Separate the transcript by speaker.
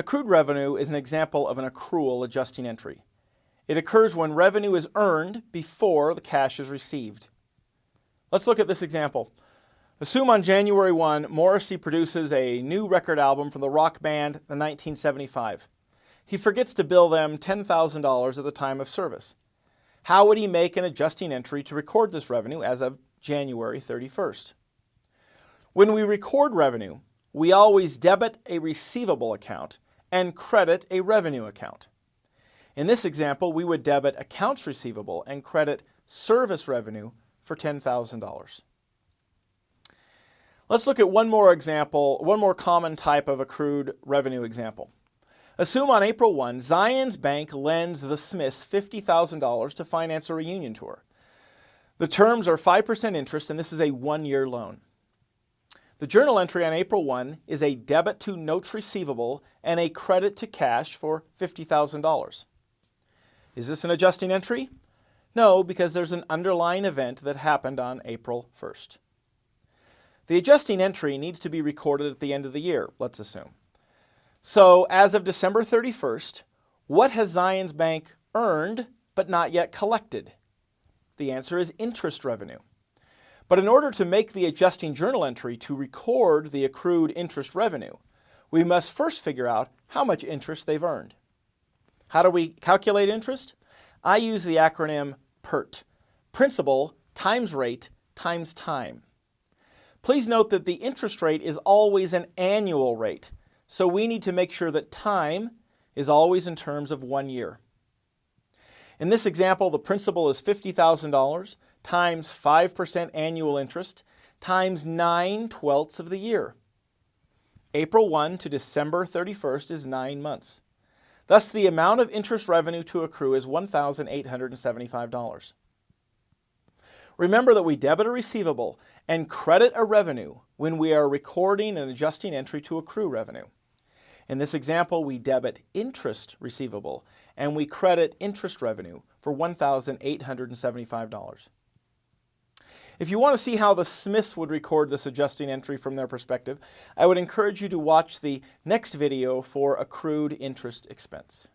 Speaker 1: Accrued revenue is an example of an accrual adjusting entry. It occurs when revenue is earned before the cash is received. Let's look at this example. Assume on January 1, Morrissey produces a new record album from the rock band The 1975. He forgets to bill them $10,000 at the time of service. How would he make an adjusting entry to record this revenue as of January 31st? When we record revenue, we always debit a receivable account and credit a revenue account. In this example, we would debit accounts receivable and credit service revenue for $10,000. Let's look at one more example, one more common type of accrued revenue example. Assume on April 1, Zions Bank lends the Smiths $50,000 to finance a reunion tour. The terms are 5% interest and this is a one-year loan. The journal entry on April 1 is a debit to notes receivable and a credit to cash for $50,000. Is this an adjusting entry? No, because there's an underlying event that happened on April 1st. The adjusting entry needs to be recorded at the end of the year, let's assume. So as of December 31st, what has Zions Bank earned but not yet collected? The answer is interest revenue. But in order to make the adjusting journal entry to record the accrued interest revenue, we must first figure out how much interest they've earned. How do we calculate interest? I use the acronym PERT, Principal times Rate times Time. Please note that the interest rate is always an annual rate, so we need to make sure that time is always in terms of one year. In this example, the principal is $50,000 times 5% annual interest times 9 twelfths of the year. April 1 to December 31st is 9 months. Thus, the amount of interest revenue to accrue is $1,875. Remember that we debit a receivable and credit a revenue when we are recording and adjusting entry to accrue revenue. In this example, we debit interest receivable and we credit interest revenue for $1,875. If you want to see how the Smiths would record this adjusting entry from their perspective, I would encourage you to watch the next video for accrued interest expense.